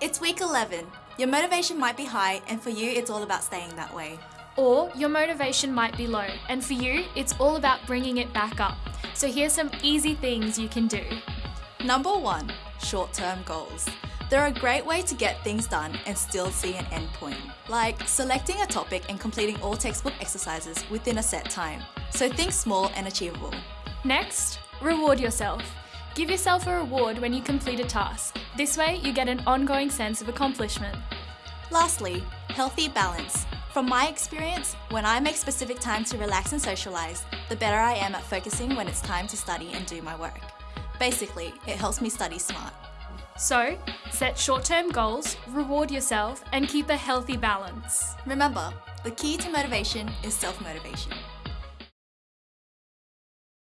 It's week 11. Your motivation might be high, and for you, it's all about staying that way. Or your motivation might be low, and for you, it's all about bringing it back up. So here's some easy things you can do. Number one, short term goals. They're a great way to get things done and still see an end point, like selecting a topic and completing all textbook exercises within a set time. So think small and achievable. Next, reward yourself. Give yourself a reward when you complete a task. This way, you get an ongoing sense of accomplishment. Lastly, healthy balance. From my experience, when I make specific time to relax and socialise, the better I am at focusing when it's time to study and do my work. Basically, it helps me study smart. So, set short term goals, reward yourself, and keep a healthy balance. Remember, the key to motivation is self motivation.